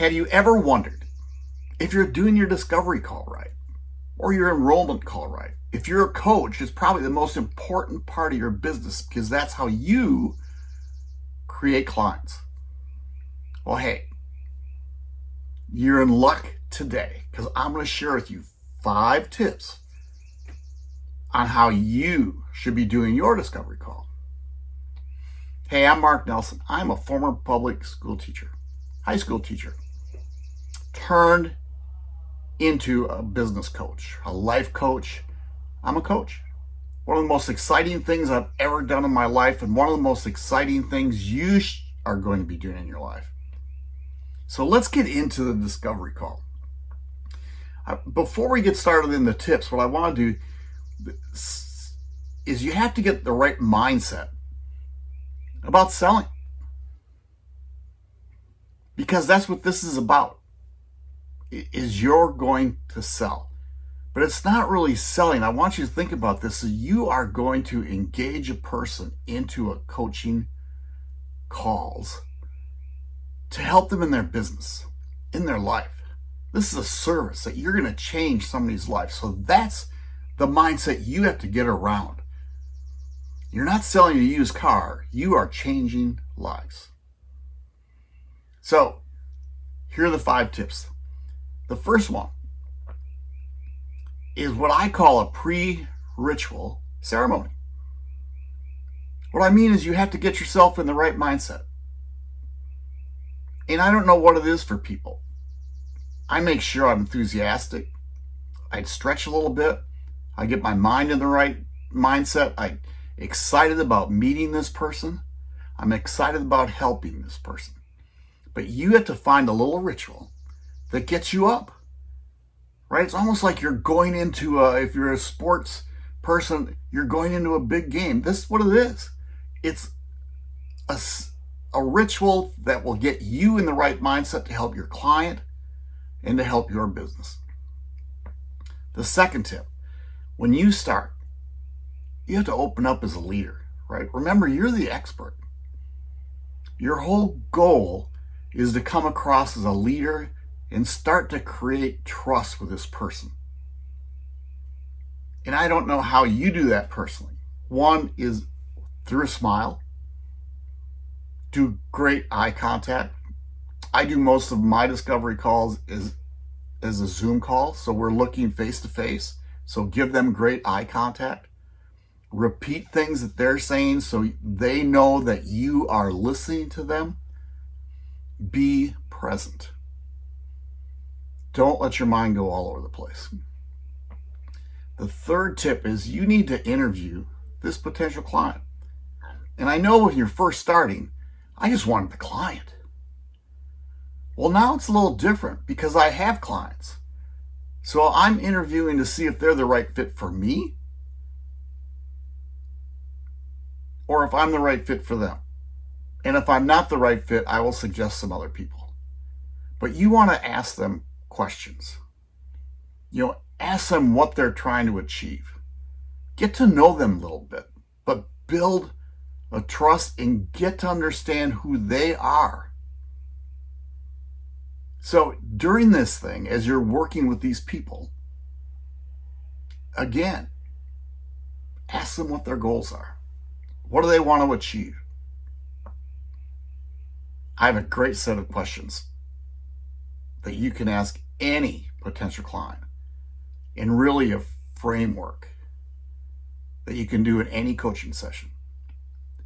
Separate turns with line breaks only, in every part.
Have you ever wondered if you're doing your discovery call right or your enrollment call right? If you're a coach, it's probably the most important part of your business because that's how you create clients. Well, hey, you're in luck today because I'm going to share with you five tips on how you should be doing your discovery call. Hey, I'm Mark Nelson. I'm a former public school teacher, high school teacher turned into a business coach, a life coach. I'm a coach. One of the most exciting things I've ever done in my life, and one of the most exciting things you are going to be doing in your life. So let's get into the discovery call. Before we get started in the tips, what I want to do is you have to get the right mindset about selling. Because that's what this is about is you're going to sell. But it's not really selling. I want you to think about this. So you are going to engage a person into a coaching calls to help them in their business, in their life. This is a service that you're going to change somebody's life. So that's the mindset you have to get around. You're not selling a used car. You are changing lives. So here are the five tips. The first one is what I call a pre-ritual ceremony. What I mean is you have to get yourself in the right mindset. And I don't know what it is for people. I make sure I'm enthusiastic. I stretch a little bit. I get my mind in the right mindset. I'm excited about meeting this person. I'm excited about helping this person. But you have to find a little ritual that gets you up, right? It's almost like you're going into a, if you're a sports person, you're going into a big game. This is what it is. It's a, a ritual that will get you in the right mindset to help your client and to help your business. The second tip, when you start, you have to open up as a leader, right? Remember, you're the expert. Your whole goal is to come across as a leader and start to create trust with this person. And I don't know how you do that personally. One is through a smile, do great eye contact. I do most of my discovery calls as, as a Zoom call, so we're looking face to face. So give them great eye contact. Repeat things that they're saying so they know that you are listening to them. Be present. Don't let your mind go all over the place. The third tip is you need to interview this potential client. And I know when you're first starting, I just wanted the client. Well, now it's a little different because I have clients. So I'm interviewing to see if they're the right fit for me or if I'm the right fit for them. And if I'm not the right fit, I will suggest some other people. But you want to ask them questions. You know, ask them what they're trying to achieve. Get to know them a little bit, but build a trust and get to understand who they are. So during this thing, as you're working with these people, again, ask them what their goals are. What do they want to achieve? I have a great set of questions that you can ask any potential client and really a framework that you can do in any coaching session.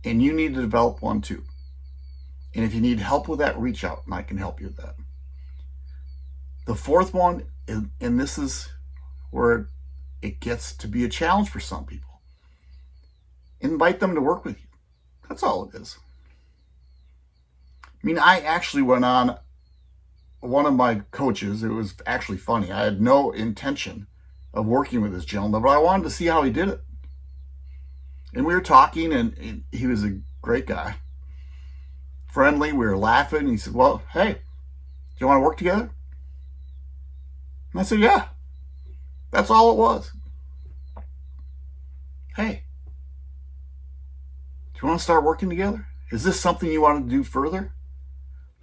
And you need to develop one too. And if you need help with that, reach out and I can help you with that. The fourth one, and this is where it gets to be a challenge for some people. Invite them to work with you. That's all it is. I mean, I actually went on one of my coaches, it was actually funny. I had no intention of working with this gentleman, but I wanted to see how he did it. And we were talking, and he was a great guy. Friendly, we were laughing. he said, well, hey, do you want to work together? And I said, yeah. That's all it was. Hey, do you want to start working together? Is this something you want to do further?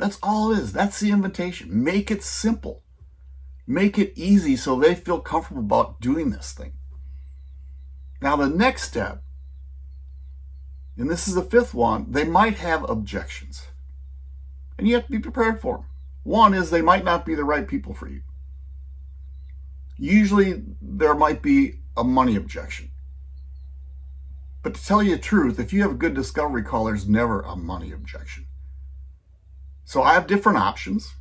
That's all it is. That's the invitation. Make it simple. Make it easy so they feel comfortable about doing this thing. Now, the next step, and this is the fifth one, they might have objections. And you have to be prepared for them. One is they might not be the right people for you. Usually, there might be a money objection. But to tell you the truth, if you have a good discovery call, there's never a money objection. So I have different options.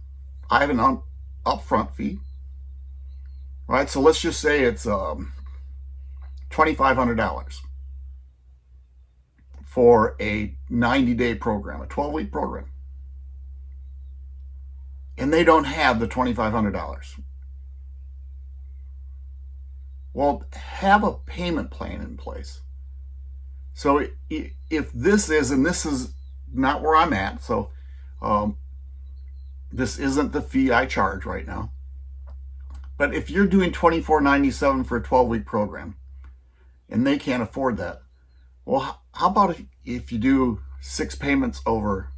I have an upfront fee, right? So let's just say it's um, $2,500 for a 90 day program, a 12 week program. And they don't have the $2,500. Well, have a payment plan in place. So if this is, and this is not where I'm at, so um, this isn't the fee I charge right now. But if you're doing $24.97 for a 12-week program, and they can't afford that, well, how about if, if you do six payments over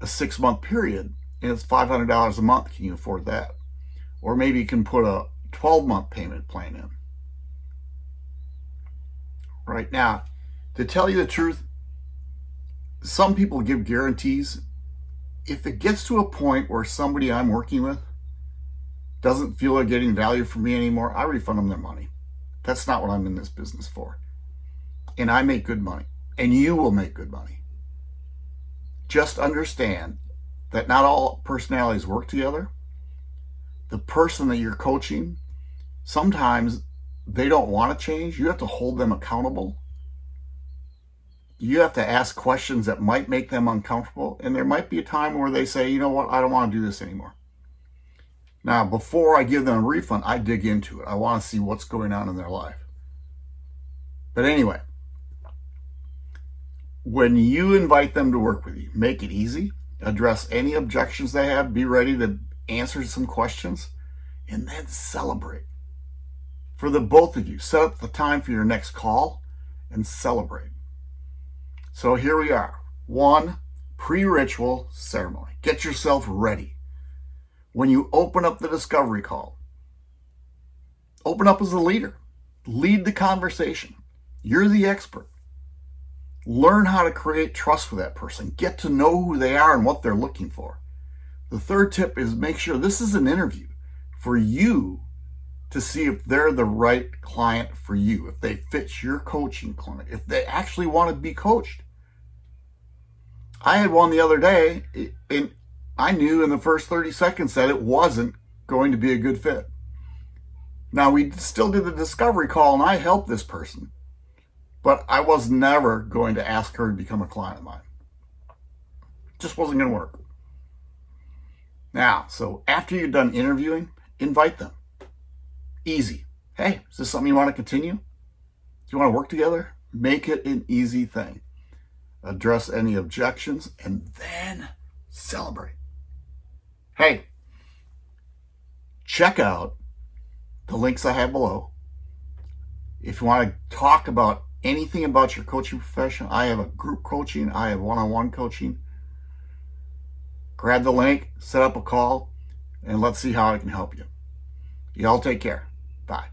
a six-month period, and it's $500 a month, can you afford that? Or maybe you can put a 12-month payment plan in. Right now, to tell you the truth, some people give guarantees. If it gets to a point where somebody I'm working with doesn't feel they're getting value from me anymore, I refund them their money. That's not what I'm in this business for. And I make good money. And you will make good money. Just understand that not all personalities work together. The person that you're coaching, sometimes they don't want to change. You have to hold them accountable you have to ask questions that might make them uncomfortable. And there might be a time where they say, you know what, I don't want to do this anymore. Now, before I give them a refund, I dig into it. I want to see what's going on in their life. But anyway, when you invite them to work with you, make it easy, address any objections they have, be ready to answer some questions, and then celebrate. For the both of you, set up the time for your next call and celebrate. So here we are. One, pre-ritual ceremony. Get yourself ready. When you open up the discovery call, open up as a leader. Lead the conversation. You're the expert. Learn how to create trust with that person. Get to know who they are and what they're looking for. The third tip is make sure this is an interview for you to see if they're the right client for you, if they fit your coaching clinic, if they actually want to be coached. I had one the other day, and I knew in the first 30 seconds that it wasn't going to be a good fit. Now, we still did the discovery call, and I helped this person, but I was never going to ask her to become a client of mine. Just wasn't going to work. Now, so after you're done interviewing, invite them. Easy. Hey, is this something you want to continue? Do you want to work together? Make it an easy thing address any objections, and then celebrate. Hey, check out the links I have below. If you want to talk about anything about your coaching profession, I have a group coaching, I have one-on-one coaching. Grab the link, set up a call, and let's see how I can help you. Y'all take care. Bye.